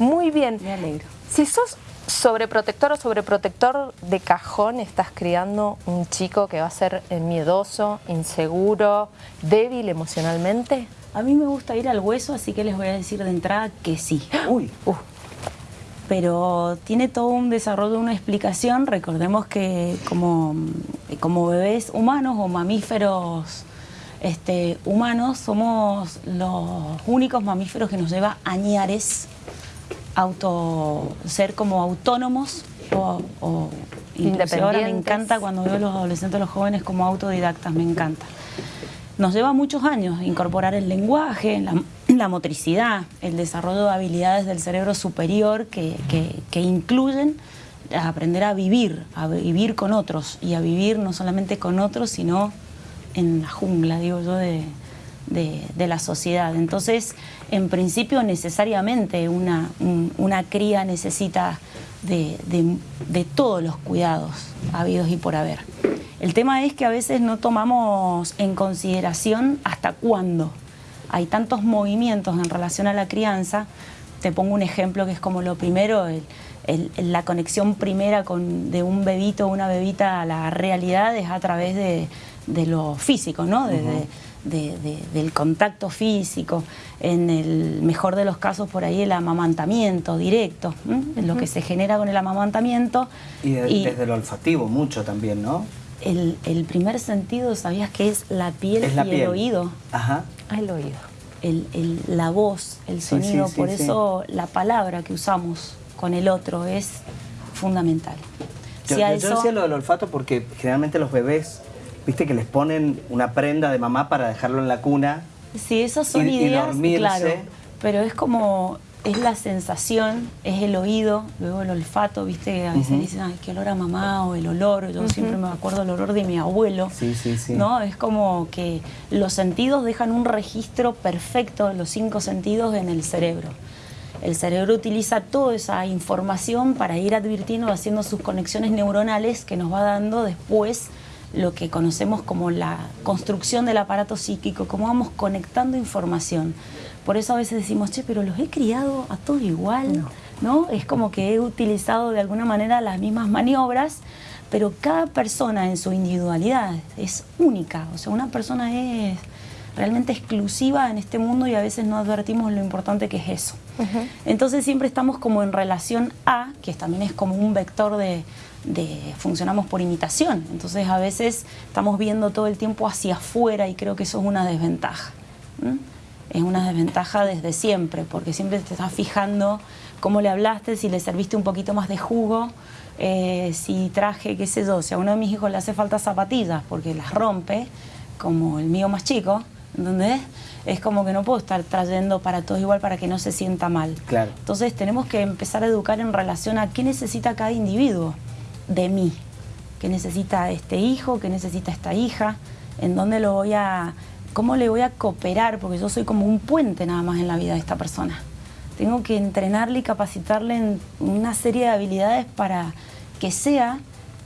Muy bien. Me alegro. Si sos sobreprotector o sobreprotector de cajón, estás criando un chico que va a ser eh, miedoso, inseguro, débil emocionalmente. A mí me gusta ir al hueso, así que les voy a decir de entrada que sí. Uy, uh, pero tiene todo un desarrollo, una explicación. Recordemos que como, como bebés humanos o mamíferos este, humanos somos los únicos mamíferos que nos lleva añares auto, ser como autónomos o, o inclusive ahora me encanta cuando veo a los adolescentes, los jóvenes como autodidactas, me encanta. Nos lleva muchos años incorporar el lenguaje, la, motricidad, el desarrollo de habilidades del cerebro superior que, que, incluyen aprender a vivir, a vivir con otros y a vivir no solamente con otros, sino en la jungla, digo yo, de, de, la sociedad. Entonces, en principio, necesariamente una, una cría necesita de, de, todos los cuidados habidos y por haber. El tema es que a veces no tomamos en consideración hasta cuándo. Hay tantos movimientos en relación a la crianza. Te pongo un ejemplo que es como lo primero, la conexión primera de un bebito o una bebita a la realidad es a través de, lo físico, ¿no? Del contacto físico, en el mejor de los casos por ahí el amamantamiento directo, lo que se genera con el amamantamiento. Y, desde lo olfativo mucho también, ¿no? El, primer sentido, ¿sabías que es la piel y el oído? Ajá. Ah, el oído. El, la voz, el sonido, por eso la palabra que usamos con el otro es fundamental. Yo, decía lo del olfato porque generalmente los bebés, viste que les ponen una prenda de mamá para dejarlo en la cuna. Sí, esas son ideas, claro. Pero es como es la sensación, es el oído, luego el olfato, viste, a veces dicen, ay, qué olor a mamá, o el olor, yo siempre me acuerdo el olor de mi abuelo, sí, sí, sí. ¿no? Es como que los sentidos dejan un registro perfecto, los cinco sentidos en el cerebro. El cerebro utiliza toda esa información para ir advirtiendo, haciendo sus conexiones neuronales que nos va dando después lo que conocemos como la construcción del aparato psíquico, cómo vamos conectando información. Por eso a veces decimos, che, pero los he criado a todos igual, no. Es como que he utilizado de alguna manera las mismas maniobras, pero cada persona en su individualidad es única. O sea, una persona es realmente exclusiva en este mundo y a veces no advertimos lo importante que es eso. Entonces siempre estamos como en relación a, que también es como un vector de, funcionamos por imitación. Entonces a veces estamos viendo todo el tiempo hacia afuera y creo que eso es una desventaja es una desventaja desde siempre, porque siempre te estás fijando cómo le hablaste, si le serviste un poquito más de jugo, eh, si traje, qué sé yo, si a uno de mis hijos le hace falta zapatillas porque las rompe, como el mío más chico, ¿entendés? Es como que no puedo estar trayendo para todos igual para que no se sienta mal. Claro. Entonces tenemos que empezar a educar en relación a qué necesita cada individuo de mí, qué necesita este hijo, qué necesita esta hija, en dónde lo voy a ¿cómo le voy a cooperar? Porque yo soy como un puente nada más en la vida de esta persona. Tengo que entrenarle y capacitarle en una serie de habilidades para que sea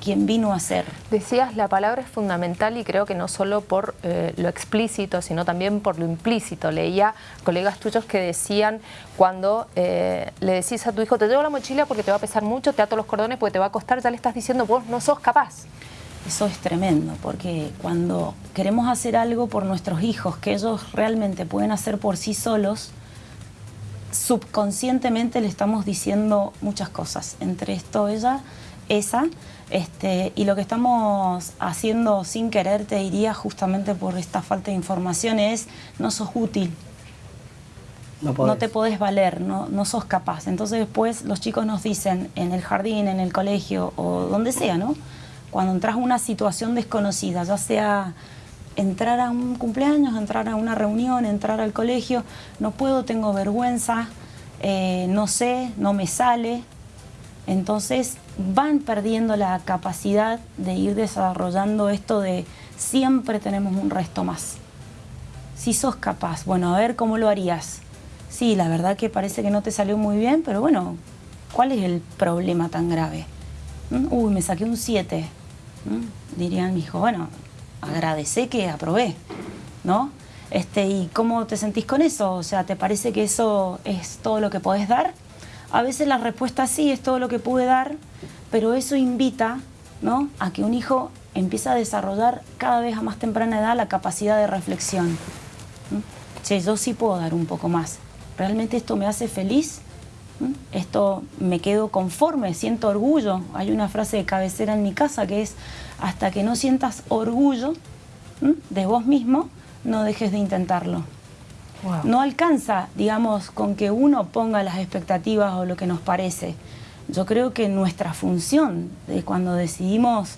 quien vino a ser. Decías, la palabra es fundamental y creo que no solo por eh, lo explícito, sino también por lo implícito. Leía colegas tuyos que decían, cuando eh, le decís a tu hijo, te llevo la mochila porque te va a pesar mucho, te ato los cordones porque te va a costar, ya le estás diciendo, vos no sos capaz. Eso es tremendo, porque cuando queremos hacer algo por nuestros hijos, que ellos realmente pueden hacer por sí solos, subconscientemente le estamos diciendo muchas cosas. Entre esto, ella, esa, este, y lo que estamos haciendo sin querer, te diría, justamente por esta falta de información, es no sos útil. No, te podés valer, no, no sos capaz. Entonces después los chicos nos dicen en el jardín, en el colegio o donde sea, ¿no? cuando entras a una situación desconocida, ya sea entrar a un cumpleaños, entrar a una reunión, entrar al colegio, no puedo, tengo vergüenza, eh, no sé, no me sale. Entonces van perdiendo la capacidad de ir desarrollando esto de siempre tenemos un resto más. Si sos capaz, bueno, a ver cómo lo harías. Sí, la verdad que parece que no te salió muy bien, pero bueno, ¿cuál es el problema tan grave? ¿Mm? Uy, me saqué un 7 dirían mi hijo, bueno, agradece que aprobé, ¿no? Este, ¿Y cómo te sentís con eso? O sea, ¿te parece que eso es todo lo que podés dar? A veces la respuesta sí, es todo lo que pude dar, pero eso invita ¿no? a que un hijo empiece a desarrollar cada vez a más temprana edad la capacidad de reflexión. Che, yo sí puedo dar un poco más. ¿Realmente esto me hace feliz? Esto me quedo conforme, siento orgullo. Hay una frase de cabecera en mi casa que es, hasta que no sientas orgullo de vos mismo, no dejes de intentarlo. No alcanza, digamos, con que uno ponga las expectativas o lo que nos parece. Yo creo que nuestra función de cuando decidimos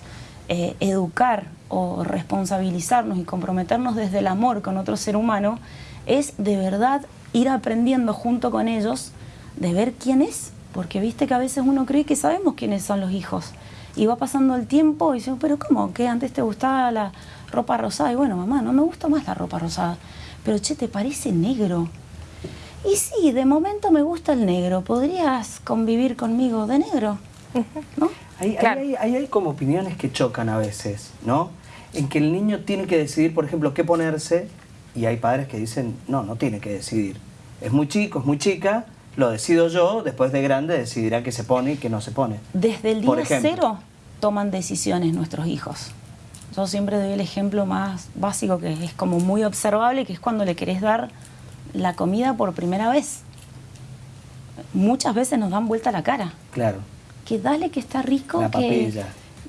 eh, educar o responsabilizarnos y comprometernos desde el amor con otro ser humano es de verdad ir aprendiendo junto con ellos de ver quién es, porque viste que a veces uno cree que sabemos quiénes son los hijos y va pasando el tiempo y dice, pero ¿cómo? ¿Que antes te gustaba la ropa rosada? Y bueno, mamá, no me gusta más la ropa rosada. Pero che, ¿te parece negro? Y sí, de momento me gusta el negro. ¿Podrías convivir conmigo de negro? ¿No? Ahí, hay, como opiniones que chocan a veces, ¿no? En que el niño tiene que decidir, por ejemplo, qué ponerse y hay padres que dicen, no, no tiene que decidir. Es muy chico, es muy chica, lo decido yo, después de grande decidirá qué se pone y qué no se pone. Desde el día cero toman decisiones nuestros hijos. Yo siempre doy el ejemplo más básico que es como muy observable, que es cuando le querés dar la comida por primera vez. Muchas veces nos dan vuelta la cara. Claro. Que dale que está rico, que,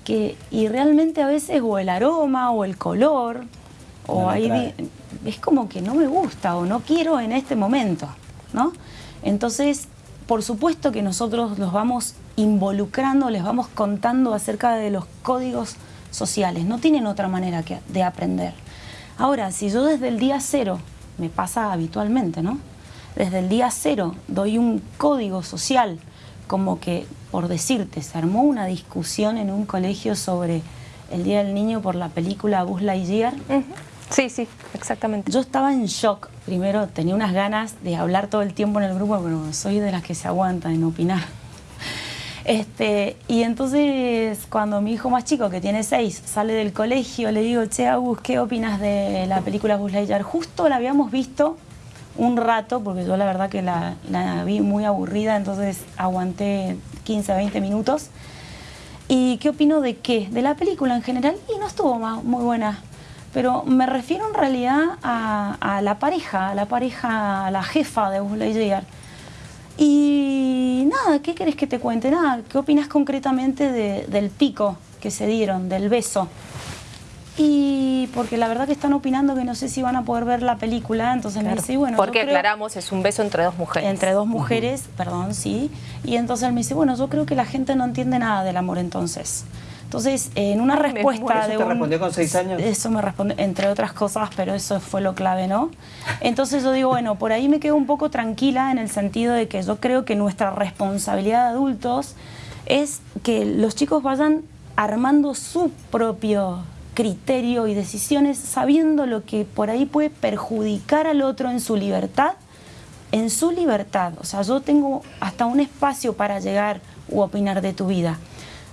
que, y realmente a veces o el aroma o el color, o ahí es como que no me gusta o no quiero en este momento, ¿no? Entonces, por supuesto que nosotros los vamos involucrando, les vamos contando acerca de los códigos sociales, no tienen otra manera que, de aprender. Ahora, si yo desde el día cero, me pasa habitualmente, ¿no? Desde el día cero doy un código social, como que, por decirte, se armó una discusión en un colegio sobre el Día del Niño por la película Buzz Lightyear. Sí, sí, exactamente. Yo estaba en shock. Primero tenía unas ganas de hablar todo el tiempo en el grupo, pero soy de las que se aguantan en opinar. Este, y entonces cuando mi hijo más chico, que tiene seis, sale del colegio, le digo, che, Agus, ¿qué opinas de la película Buzz Lightyear? Justo la habíamos visto un rato, porque yo la verdad que la, la vi muy aburrida, entonces aguanté 15, 20 minutos. ¿Y qué opino de qué? De la película en general, y no estuvo muy buena pero me refiero en realidad a, la pareja, a la pareja, a la jefa de Buzz Lightyear. Y nada, ¿qué querés que te cuente? Nada, ¿qué opinas concretamente del pico que se dieron, del beso? Y porque la verdad que están opinando que no sé si van a poder ver la película, entonces me dice, bueno... Porque aclaramos, es un beso entre dos mujeres. Entre dos mujeres, perdón, sí. Y entonces él me dice, bueno, yo creo que la gente no entiende nada del amor entonces. Entonces, en una respuesta ¿Eso de te respondió con seis años? Eso me respondió, entre otras cosas, pero eso fue lo clave, ¿no? Entonces yo digo, bueno, por ahí me quedo un poco tranquila en el sentido de que yo creo que nuestra responsabilidad de adultos es que los chicos vayan armando su propio criterio y decisiones sabiendo lo que por ahí puede perjudicar al otro en su libertad, en su libertad. O sea, yo tengo hasta un espacio para llegar u opinar de tu vida.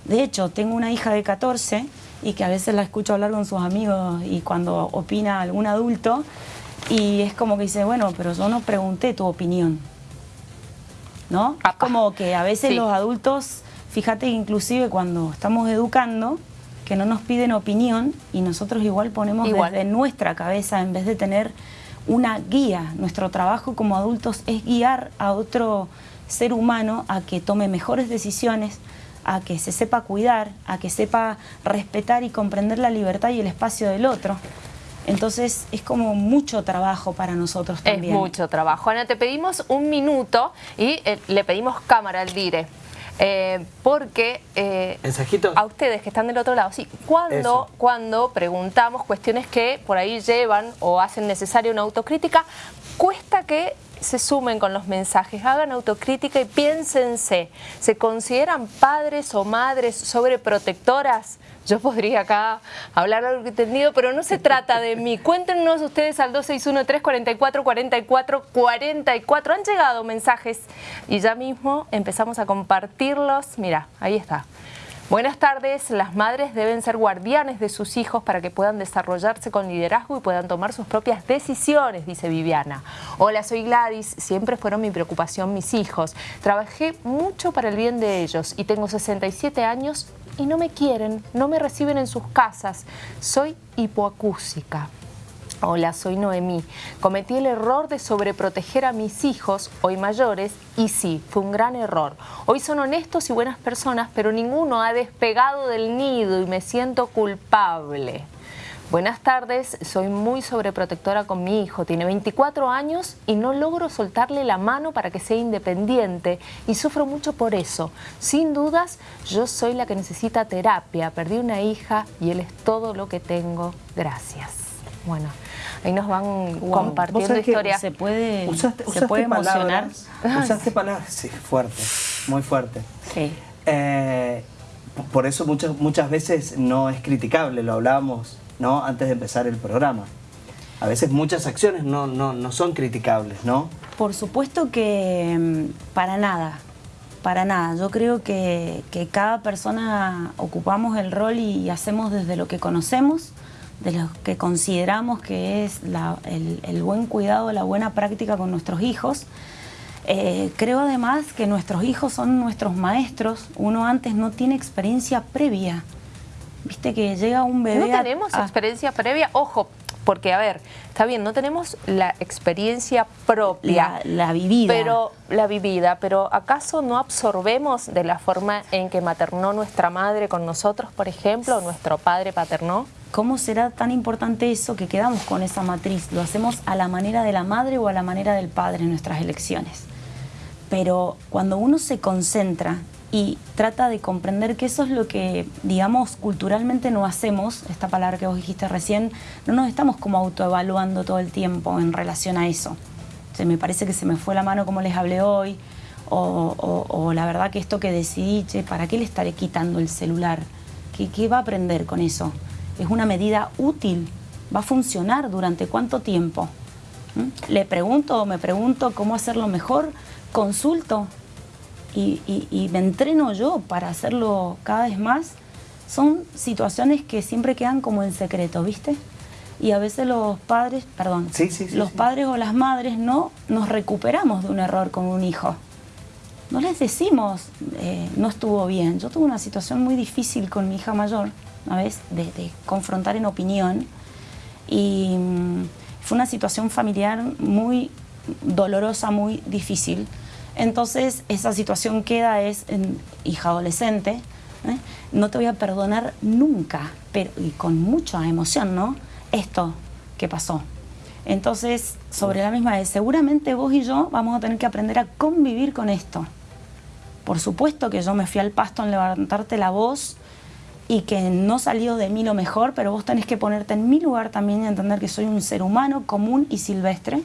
De hecho, tengo una hija de 14 y que a veces la escucho hablar con sus amigos y cuando opina algún adulto y es como que dice, bueno, pero yo no pregunté tu opinión. ¿No? Es como que a veces los adultos, fíjate inclusive cuando estamos educando, que no nos piden opinión y nosotros igual ponemos desde nuestra cabeza en vez de tener una guía. Nuestro trabajo como adultos es guiar a otro ser humano a que tome mejores decisiones, a que se sepa cuidar, a que sepa respetar y comprender la libertad y el espacio del otro. Entonces es como mucho trabajo para nosotros también. Es mucho trabajo. Ana, te pedimos un minuto y eh, le pedimos cámara al dire. Eh, porque eh, a ustedes que están del otro lado, sí, cuando, cuando preguntamos cuestiones que por ahí llevan o hacen necesaria una autocrítica, cuesta que se sumen con los mensajes, hagan autocrítica y piénsense, ¿se consideran padres o madres sobreprotectoras? Yo podría acá hablar algo entendido, pero no se trata de mí. Cuéntenos ustedes al 261-344-4444. Han llegado mensajes y ya mismo empezamos a compartirlos. Mira, ahí está. Buenas tardes. Las madres deben ser guardianes de sus hijos para que puedan desarrollarse con liderazgo y puedan tomar sus propias decisiones, dice Viviana. Hola, soy Gladys. Siempre fueron mi preocupación mis hijos. Trabajé mucho para el bien de ellos y tengo 67 años y no me quieren, no me reciben en sus casas. Soy hipoacúsica. Hola, soy Noemí. Cometí el error de sobreproteger a mis hijos, hoy mayores, y sí, fue un gran error. Hoy son honestos y buenas personas, pero ninguno ha despegado del nido y me siento culpable. Buenas tardes, soy muy sobreprotectora con mi hijo, tiene 24 años y no logro soltarle la mano para que sea independiente y sufro mucho por eso. Sin dudas, yo soy la que necesita terapia, perdí una hija y él es todo lo que tengo. Gracias. Bueno, ahí nos van compartiendo historias. Se puede, usaste, se puede emocionar. Usaste palabras, sí, fuerte, muy fuerte. Sí. Eh, por eso muchas, muchas veces no es criticable, lo hablábamos ¿no? antes de empezar el programa. A veces muchas acciones no, no, no son criticables, ¿no? Por supuesto que mm, para nada, para nada. Yo creo que, que cada persona ocupamos el rol y hacemos desde lo que conocemos, de lo que consideramos que es el, buen cuidado, la buena práctica con nuestros hijos. Eh, creo además que nuestros hijos son nuestros maestros. Uno antes no tiene experiencia previa. Viste que llega un bebé... No tenemos experiencia previa. Ojo, porque, a ver, está bien, no tenemos la experiencia propia. La, vivida. Pero, la vivida, pero ¿acaso no absorbemos de la forma en que maternó nuestra madre con nosotros, por ejemplo, o nuestro padre paternó? ¿Cómo será tan importante eso que quedamos con esa matriz? ¿Lo hacemos a la manera de la madre o a la manera del padre en nuestras elecciones? Pero cuando uno se concentra y trata de comprender que eso es lo que, digamos, culturalmente no hacemos, esta palabra que vos dijiste recién, no nos estamos como autoevaluando todo el tiempo en relación a eso. O me parece que se me fue la mano como les hablé hoy, o, la verdad que esto que decidí, che, ¿para qué le estaré quitando el celular? ¿Qué, ¿Qué va a aprender con eso? ¿Es una medida útil? ¿Va a funcionar durante cuánto tiempo? ¿Mm? ¿Le pregunto o me pregunto cómo hacerlo mejor? ¿Consulto? y, me entreno yo para hacerlo cada vez más, son situaciones que siempre quedan como en secreto, ¿viste? Y a veces los padres, perdón, los padres o las madres no nos recuperamos de un error con un hijo. No les decimos, eh, no estuvo bien. Yo tuve una situación muy difícil con mi hija mayor, una vez, de, confrontar en opinión. Y mm, fue una situación familiar muy dolorosa, muy difícil. Entonces esa situación queda es en hija adolescente, ¿eh? no te voy a perdonar nunca, pero y con mucha emoción, ¿no? Esto que pasó. Entonces, sobre la misma vez, seguramente vos y yo vamos a tener que aprender a convivir con esto. Por supuesto que yo me fui al pasto en levantarte la voz y que no salió de mí lo mejor, pero vos tenés que ponerte en mi lugar también y entender que soy un ser humano común y silvestre,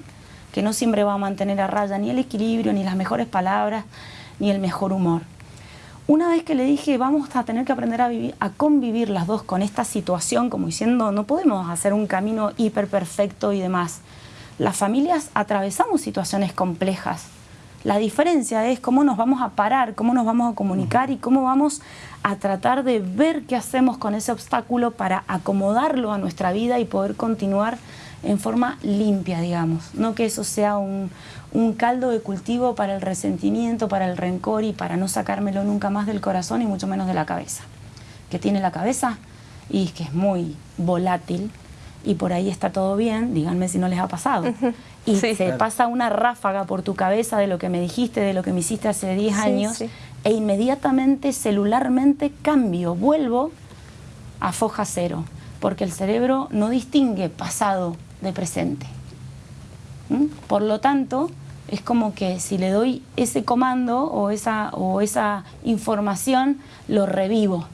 que no siempre va a mantener a raya ni el equilibrio, ni las mejores palabras, ni el mejor humor. Una vez que le dije, vamos a tener que aprender a, vivir, a convivir las dos con esta situación, como diciendo, no podemos hacer un camino hiper perfecto y demás. Las familias atravesamos situaciones complejas. La diferencia es cómo nos vamos a parar, cómo nos vamos a comunicar y cómo vamos a tratar de ver qué hacemos con ese obstáculo para acomodarlo a nuestra vida y poder continuar en forma limpia, digamos. No que eso sea un, caldo de cultivo para el resentimiento, para el rencor y para no sacármelo nunca más del corazón y mucho menos de la cabeza. Que tiene la cabeza y que es muy volátil y por ahí está todo bien, díganme si no les ha pasado. Y se pasa una ráfaga por tu cabeza de lo que me dijiste, de lo que me hiciste hace 10 años e inmediatamente, celularmente cambio, vuelvo a foja cero, porque el cerebro no distingue pasado de presente. ¿Mm? Por lo tanto, es como que si le doy ese comando o esa, o esa información, lo revivo.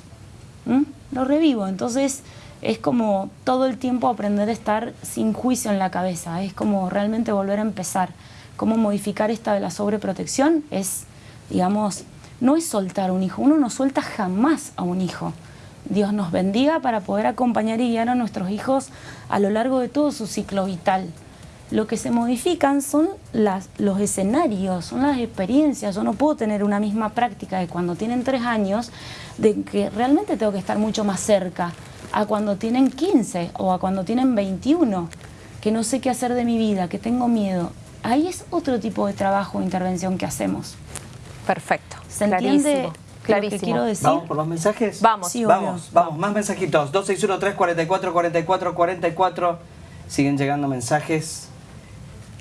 ¿Mm? Lo revivo. Entonces es como todo el tiempo aprender a estar sin juicio en la cabeza. Es como realmente volver a empezar. Cómo modificar esta de la sobreprotección es, digamos, no es soltar un hijo. Uno no suelta jamás a un hijo. Dios nos bendiga para poder acompañar y guiar a nuestros hijos a lo largo de todo su ciclo vital. Lo que se modifican son las, los escenarios, son las experiencias. Yo no puedo tener una misma práctica de cuando tienen tres años, de que realmente tengo que estar mucho más cerca, a cuando tienen 15 o a cuando tienen 21, que no sé qué hacer de mi vida, que tengo miedo. Ahí es otro tipo de trabajo o intervención que hacemos. Perfecto. ¿Se entiende? Clarísimo. quiero decir? ¿Vamos por los mensajes? Vamos. Sí, vamos, vamos, más mensajitos. 261 44 44 44 Siguen llegando mensajes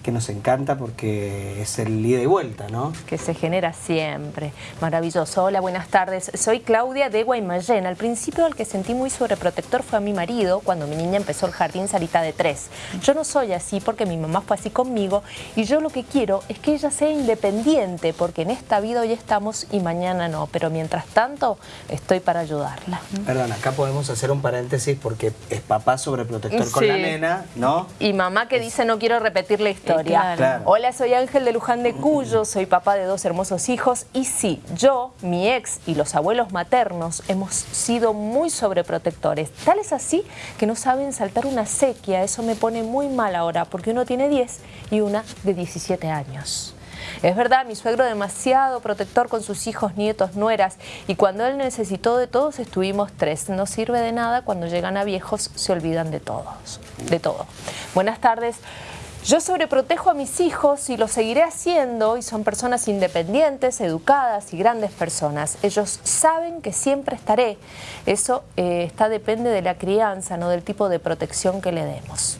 que nos encanta porque es el ida y vuelta, ¿no? Que se genera siempre. Maravilloso. Hola, buenas tardes. Soy Claudia de Guaymallén. Al principio el que sentí muy sobreprotector fue a mi marido cuando mi niña empezó el jardín Sarita de tres. Yo no soy así porque mi mamá fue así conmigo y yo lo que quiero es que ella sea independiente porque en esta vida hoy estamos y mañana no. Pero mientras tanto estoy para ayudarla. Perdón, acá podemos hacer un paréntesis porque es papá sobreprotector con la nena, ¿no? Y mamá que dice no quiero repetir la historia. Claro. Hola, soy Ángel de Luján de Cuyo, soy papá de dos hermosos hijos y sí, yo, mi ex y los abuelos maternos hemos sido muy sobreprotectores. Tal es así que no saben saltar una sequía, eso me pone muy mal ahora porque uno tiene 10 y una de 17 años. Es verdad, mi suegro demasiado protector con sus hijos, nietos, nueras, y cuando él necesitó de todos estuvimos tres. No sirve de nada, cuando llegan a viejos se olvidan de todos, de todo. Buenas tardes. Yo sobreprotejo a mis hijos y lo seguiré haciendo y son personas independientes, educadas y grandes personas. Ellos saben que siempre estaré. Eso eh, está, depende de la crianza, no del tipo de protección que le demos.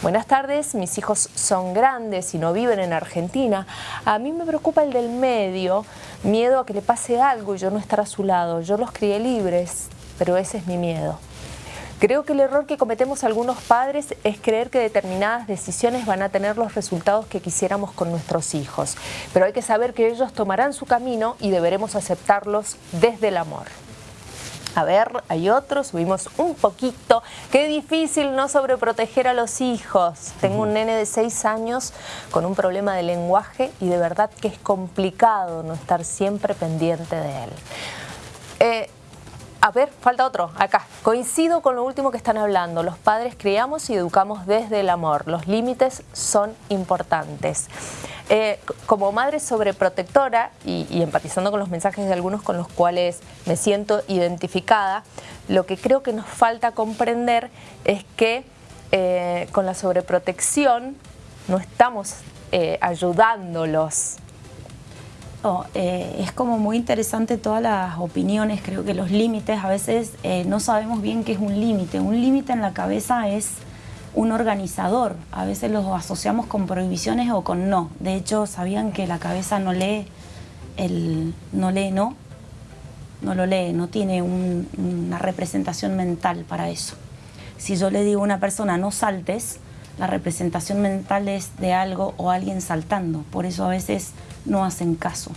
Buenas tardes, mis hijos son grandes y no viven en Argentina. A mí me preocupa el del medio, miedo a que le pase algo y yo no estar a su lado. Yo los crié libres, pero ese es mi miedo. Creo que el error que cometemos algunos padres es creer que determinadas decisiones van a tener los resultados que quisiéramos con nuestros hijos. Pero hay que saber que ellos tomarán su camino y deberemos aceptarlos desde el amor. A ver, hay otros, subimos un poquito. Qué difícil no sobreproteger a los hijos. Tengo un nene de 6 años con un problema de lenguaje y de verdad que es complicado no estar siempre pendiente de él. Eh, a ver, falta otro, acá. Coincido con lo último que están hablando. Los padres criamos y educamos desde el amor. Los límites son importantes. Eh, como madre sobreprotectora y, empatizando con los mensajes de algunos con los cuales me siento identificada, lo que creo que nos falta comprender es que eh, con la sobreprotección no estamos eh, ayudándolos eh, es como muy interesante todas las opiniones, creo que los límites, a veces eh, no sabemos bien qué es un límite. Un límite en la cabeza es un organizador, a veces los asociamos con prohibiciones o con no. De hecho, ¿sabían que la cabeza no lee el no lee no? No lo lee, no tiene una representación mental para eso. Si yo le digo a una persona no saltes, la representación mental es de algo o alguien saltando. Por eso a veces no hacen caso.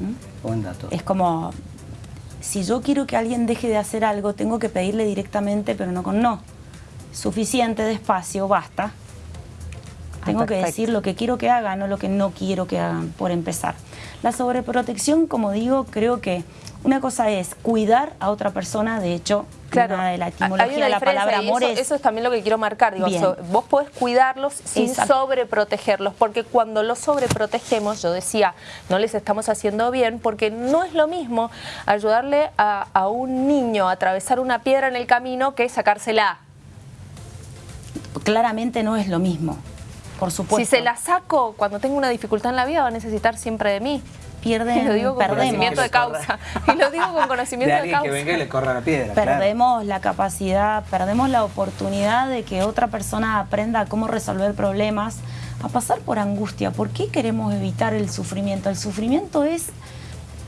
¿Mm? Buen dato. Es como, si yo quiero que alguien deje de hacer algo, tengo que pedirle directamente, pero no con no. Suficiente, despacio, basta. Tengo que decir lo que quiero que hagan, no lo que no quiero que hagan, por empezar. La sobreprotección, como digo, creo que una cosa es cuidar a otra persona, de hecho, claro, de la etimología de la palabra amor eso, eso, es también lo que quiero marcar, digo, vos podés cuidarlos sin sobreprotegerlos, porque cuando los sobreprotegemos, yo decía, no les estamos haciendo bien, porque no es lo mismo ayudarle a, a un niño a atravesar una piedra en el camino que sacársela. Claramente no es lo mismo. Por supuesto. Si se la saco cuando tengo una dificultad en la vida, va a necesitar siempre de mí. Pierden, y lo digo con conocimiento de causa. Y lo digo con conocimiento de, causa. que venga y le corra la piedra. Perdemos la capacidad, perdemos la oportunidad de que otra persona aprenda cómo resolver problemas, a pasar por angustia. ¿Por qué queremos evitar el sufrimiento? El sufrimiento es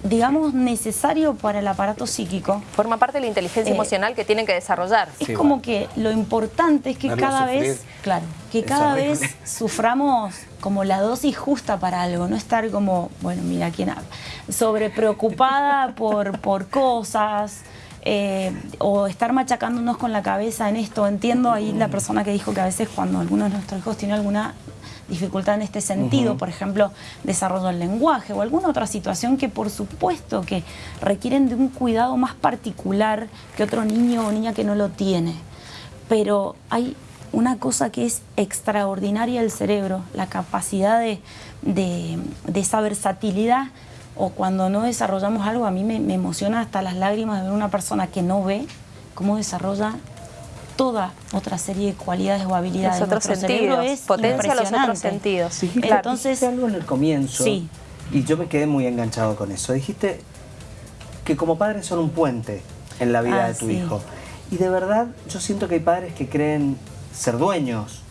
digamos, necesario para el aparato psíquico. Forma parte de la inteligencia eh, emocional que tienen que desarrollar. Es como que lo importante es que cada vez, claro, que cada vez suframos como la dosis justa para algo, no estar como, bueno, mira quién habla, sobre preocupada por, por cosas, eh, o estar machacándonos con la cabeza en esto. Entiendo ahí la persona que dijo que a veces cuando alguno de nuestros hijos tiene alguna dificultad en este sentido, por ejemplo, desarrollo del lenguaje o alguna otra situación que por supuesto que requieren de un cuidado más particular que otro niño o niña que no lo tiene. Pero hay una cosa que es extraordinaria del cerebro, la capacidad de, de, esa versatilidad o cuando no desarrollamos algo, a mí me, emociona hasta las lágrimas de ver una persona que no ve cómo desarrolla toda otra serie de cualidades o habilidades. Los otros sentidos, es potencia los otros sentidos. Sí, Entonces, algo en el comienzo sí. y yo me quedé muy enganchado con eso. Dijiste que como padres son un puente en la vida ah, de tu hijo. Y de verdad yo siento que hay padres que creen ser dueños.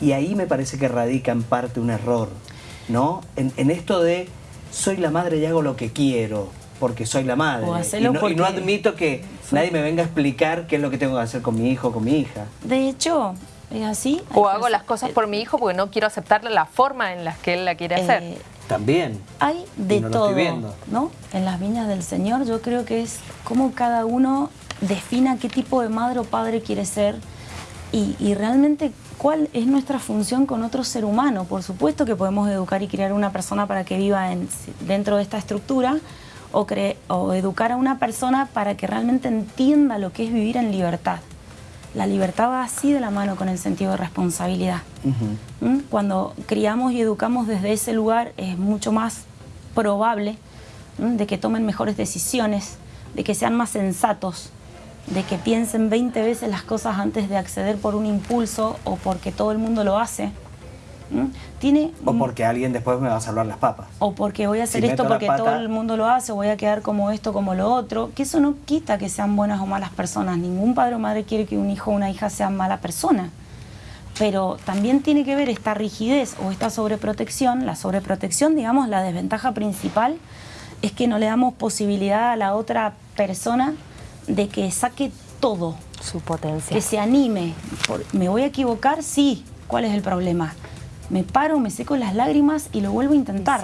Y ahí me parece que radica en parte un error, ¿no? En, esto de soy la madre y hago lo que quiero, porque soy la madre. Y no, admito que nadie me venga a explicar qué es lo que tengo que hacer con mi hijo o con mi hija. De hecho, es así. O hago las cosas por mi hijo porque no quiero aceptarle la forma en la que él la quiere hacer. Eh, También. Hay de todo, ¿no? En las viñas del Señor yo creo que es como cada uno defina qué tipo de madre o padre quiere ser y, realmente cuál es nuestra función con otro ser humano. Por supuesto que podemos educar y crear una persona para que viva dentro de esta estructura o, o educar a una persona para que realmente entienda lo que es vivir en libertad. La libertad va así de la mano con el sentido de responsabilidad. ¿Mm? Cuando criamos y educamos desde ese lugar es mucho más probable de que tomen mejores decisiones, de que sean más sensatos, de que piensen 20 veces las cosas antes de acceder por un impulso o porque todo el mundo lo hace. Tiene, o porque alguien después me va a salvar las papas. O porque voy a hacer esto porque todo el mundo lo hace, voy a quedar como esto, como lo otro. Que eso no quita que sean buenas o malas personas. Ningún padre o madre quiere que un hijo o una hija sea mala persona. Pero también tiene que ver esta rigidez o esta sobreprotección. La sobreprotección, digamos, la desventaja principal es que no le damos posibilidad a la otra persona de que saque todo. Su potencia. Que se anime. ¿Me voy a equivocar? Sí. ¿Cuál es el problema? Me paro, me seco las lágrimas y lo vuelvo a intentar.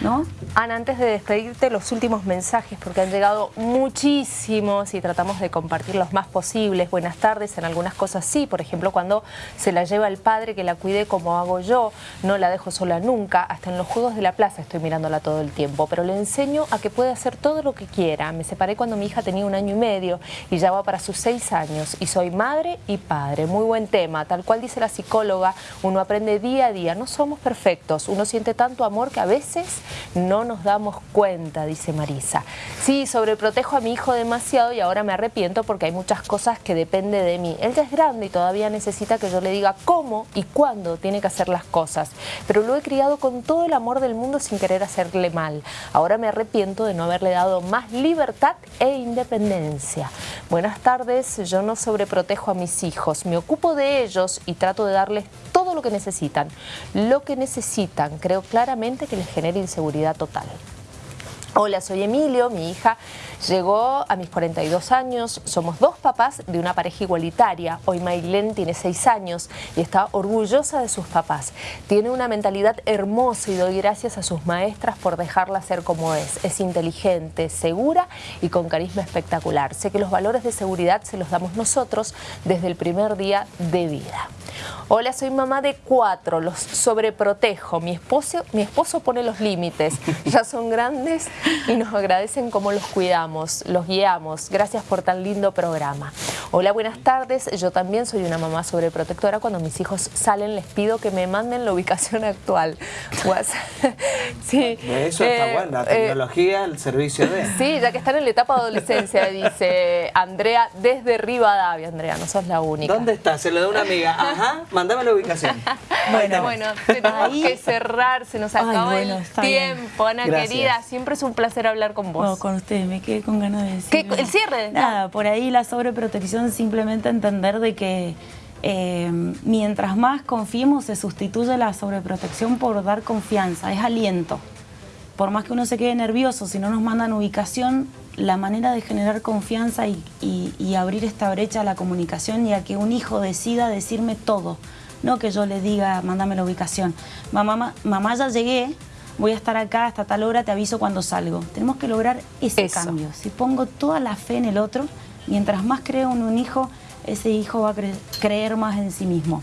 ¿No? Ana, antes de despedirte, los últimos mensajes, porque han llegado muchísimos y tratamos de compartir los más posibles. Buenas tardes, en algunas cosas sí, por ejemplo, cuando se la lleva el padre que la cuide como hago yo, no la dejo sola nunca, hasta en los juegos de la plaza estoy mirándola todo el tiempo, pero le enseño a que puede hacer todo lo que quiera. Me separé cuando mi hija tenía un año y medio y ya va para sus seis años y soy madre y padre. Muy buen tema, tal cual dice la psicóloga, uno aprende día a día, no somos perfectos, uno siente tanto amor que a veces no nos damos cuenta, dice Marisa. Sí, sobreprotejo a mi hijo demasiado y ahora me arrepiento porque hay muchas cosas que dependen de mí. Él ya es grande y todavía necesita que yo le diga cómo y cuándo tiene que hacer las cosas. Pero lo he criado con todo el amor del mundo sin querer hacerle mal. Ahora me arrepiento de no haberle dado más libertad e independencia. Buenas tardes, yo no sobreprotejo a mis hijos, me ocupo de ellos y trato de darles todo lo que necesitan. Lo que necesitan, creo claramente que les genere inseguridad total. Hola, soy Emilio, mi hija llegó a mis 42 años, somos dos papás de una pareja igualitaria. Hoy Maylene tiene 6 años y está orgullosa de sus papás. Tiene una mentalidad hermosa y doy gracias a sus maestras por dejarla ser como es. Es inteligente, segura y con carisma espectacular. Sé que los valores de seguridad se los damos nosotros desde el primer día de vida. Hola, soy mamá de cuatro, los sobreprotejo. Mi esposo, mi esposo pone los límites. Ya son grandes y nos agradecen cómo los cuidamos, los guiamos. Gracias por tan lindo programa. Hola, buenas tardes. Yo también soy una mamá sobreprotectora. Cuando mis hijos salen les pido que me manden la ubicación actual. sí. Eso está eh, bueno, la eh, tecnología, el servicio de... Sí, ya que están en la etapa de adolescencia, dice Andrea desde Rivadavia. Andrea, no sos la única. ¿Dónde está? Se lo da una amiga. Ajá, mandame la ubicación. bueno, bueno, tenemos que cerrar, se nos acaba el tiempo, Ana querida. Siempre es un placer hablar con vos. con ustedes, me quedé con ganas de decir. ¿El cierre? Nada, por ahí la sobreprotección simplemente entender de que eh, mientras más confiemos se sustituye la sobreprotección por dar confianza, es aliento. Por más que uno se quede nervioso, si no nos mandan ubicación, la manera de generar confianza y, y abrir esta brecha a la comunicación y a que un hijo decida decirme todo, no que yo le diga, mándame la ubicación. Mamá, mamá ya llegué, voy a estar acá hasta tal hora, te aviso cuando salgo. Tenemos que lograr ese cambio. Si pongo toda la fe en el otro, mientras más creo en un hijo, ese hijo va a creer más en sí mismo.